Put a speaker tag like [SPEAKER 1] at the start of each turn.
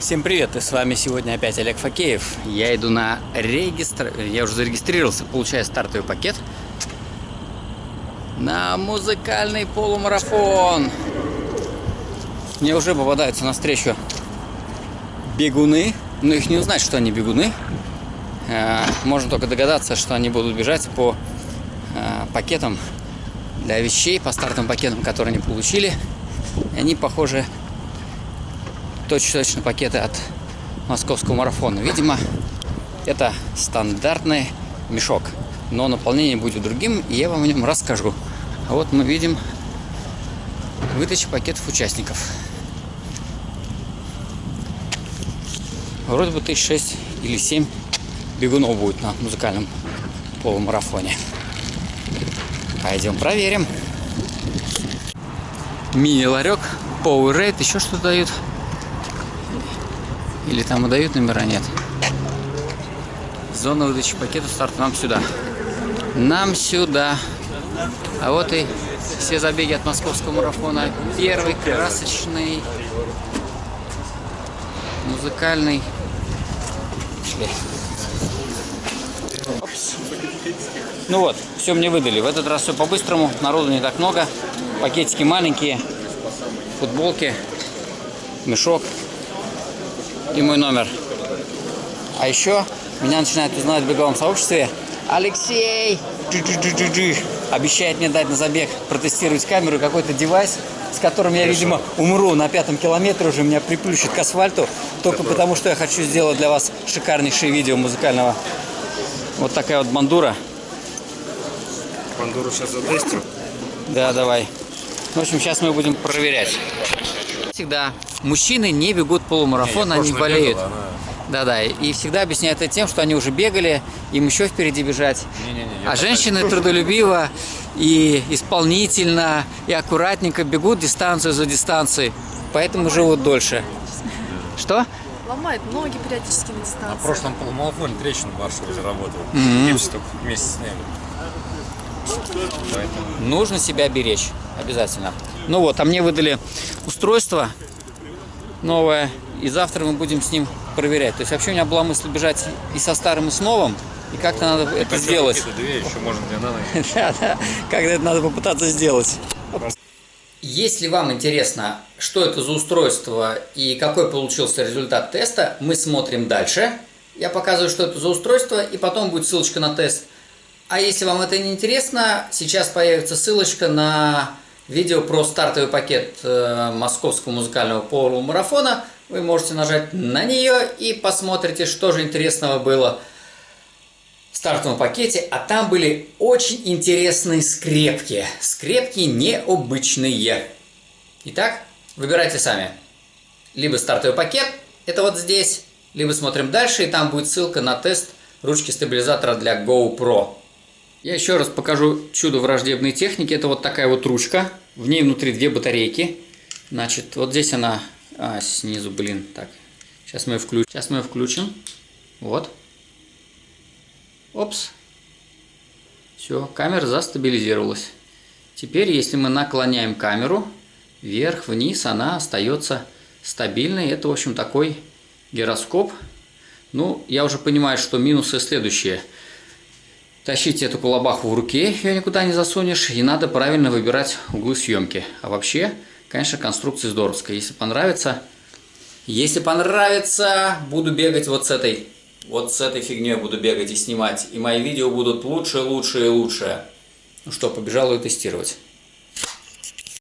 [SPEAKER 1] Всем привет, и с вами сегодня опять Олег Факеев. Я иду на регистр... Я уже зарегистрировался, получаю стартовый пакет на музыкальный полумарафон. Мне уже попадаются навстречу бегуны, но их не узнать, что они бегуны. Э, можно только догадаться, что они будут бежать по э, пакетам для вещей, по стартовым пакетам, которые они получили. Они похожи точно-точно пакеты от московского марафона. Видимо, это стандартный мешок, но наполнение будет другим, и я вам о нем расскажу. А вот мы видим выдача пакетов участников. Вроде бы тысяч шесть или семь бегунов будет на музыкальном полумарафоне. Пойдем проверим. Мини-ларек, Powerade, еще что дают. Или там выдают номера, нет. Зона выдачи пакетов старт нам сюда. Нам сюда. А вот и все забеги от московского марафона. Первый красочный музыкальный. Ну вот, все мне выдали. В этот раз все по-быстрому. Народу не так много. Пакетики маленькие. Футболки. Мешок и мой номер. А еще меня начинают узнавать в беговом сообществе. Алексей обещает мне дать на забег протестировать камеру какой-то девайс, с которым я, Хорошо. видимо, умру на пятом километре уже меня приплющит к асфальту, только Какой? потому что я хочу сделать для вас шикарнейшее видео музыкального. Вот такая вот бандура.
[SPEAKER 2] Бандуру сейчас затестим?
[SPEAKER 1] Да, давай. В общем, сейчас мы будем проверять всегда мужчины не бегут полумарафон, не, они болеют. Да-да, и всегда объясняют это тем, что они уже бегали, им еще впереди бежать. Не, не, не, а женщины трудолюбиво и исполнительно, и аккуратненько бегут дистанцию за дистанцией, поэтому живут дольше. Что?
[SPEAKER 3] Ломает ноги периодически на дистанции.
[SPEAKER 2] На прошлом полумарафоне трещину в Варшаве заработал. Mm -hmm. Вместе сняли.
[SPEAKER 1] Поэтому... Нужно себя беречь, обязательно. Ну вот, а мне выдали устройство новое, и завтра мы будем с ним проверять. То есть вообще у меня была мысль бежать и со старым, и с новым, и как-то надо и это сделать.
[SPEAKER 2] Две еще можно для нано.
[SPEAKER 1] Да, да, как-то это надо попытаться сделать. Если вам интересно, что это за устройство и какой получился результат теста, мы смотрим дальше. Я показываю, что это за устройство, и потом будет ссылочка на тест. А если вам это не интересно, сейчас появится ссылочка на видео про стартовый пакет э, московского музыкального полумарафона. Вы можете нажать на нее и посмотрите, что же интересного было в стартовом пакете. А там были очень интересные скрепки. Скрепки необычные. Итак, выбирайте сами. Либо стартовый пакет, это вот здесь, либо смотрим дальше, и там будет ссылка на тест ручки стабилизатора для GoPro. Я еще раз покажу чудо враждебной техники. Это вот такая вот ручка. В ней внутри две батарейки. Значит, вот здесь она а, снизу, блин, так. Сейчас мы ее включим. Сейчас мы ее включим. Вот. Опс. Все, камера застабилизировалась. Теперь, если мы наклоняем камеру вверх, вниз, она остается стабильной. Это, в общем, такой гироскоп. Ну, я уже понимаю, что минусы следующие – Тащить эту кулабаху в руке, ее никуда не засунешь, и надо правильно выбирать углы съемки. А вообще, конечно, конструкция здоровская. Если понравится, если понравится, буду бегать вот с этой, вот с этой фигней буду бегать и снимать. И мои видео будут лучше, лучше и лучше. Ну что, побежал ее тестировать.